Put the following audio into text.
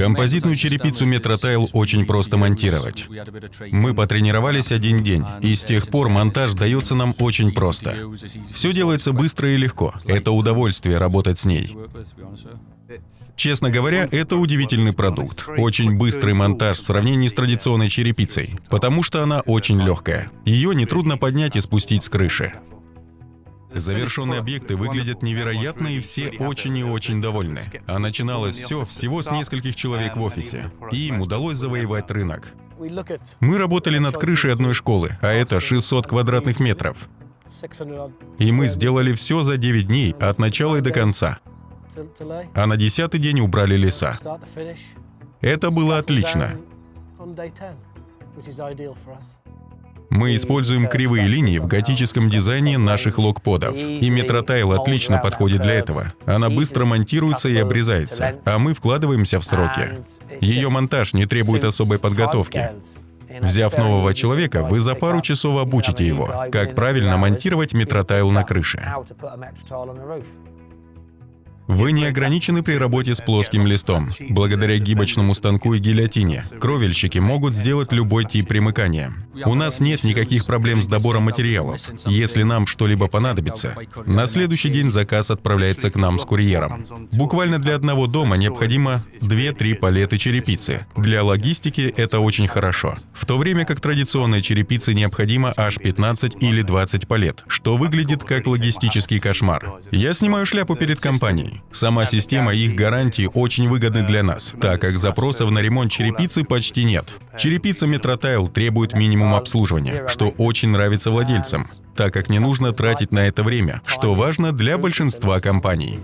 Композитную черепицу Метротайл очень просто монтировать. Мы потренировались один день, и с тех пор монтаж дается нам очень просто. Все делается быстро и легко. Это удовольствие работать с ней. Честно говоря, это удивительный продукт. Очень быстрый монтаж в сравнении с традиционной черепицей, потому что она очень легкая. Ее нетрудно поднять и спустить с крыши. Завершенные объекты выглядят невероятно, и все очень и очень довольны. А начиналось все всего с нескольких человек в офисе, и им удалось завоевать рынок. Мы работали над крышей одной школы, а это 600 квадратных метров. И мы сделали все за 9 дней, от начала и до конца. А на десятый день убрали леса. Это было отлично. Мы используем кривые линии в готическом дизайне наших локподов. И метротайл отлично подходит для этого. Она быстро монтируется и обрезается, а мы вкладываемся в сроки. Ее монтаж не требует особой подготовки. Взяв нового человека, вы за пару часов обучите его, как правильно монтировать метротайл на крыше. Вы не ограничены при работе с плоским листом. Благодаря гибочному станку и гильотине кровельщики могут сделать любой тип примыкания. У нас нет никаких проблем с добором материалов. Если нам что-либо понадобится, на следующий день заказ отправляется к нам с курьером. Буквально для одного дома необходимо 2-3 палеты черепицы. Для логистики это очень хорошо. В то время как традиционной черепице необходимо аж 15 или 20 палет, что выглядит как логистический кошмар. Я снимаю шляпу перед компанией. Сама система и их гарантии очень выгодны для нас, так как запросов на ремонт черепицы почти нет. Черепица Метротайл требует минимум обслуживания, что очень нравится владельцам, так как не нужно тратить на это время, что важно для большинства компаний.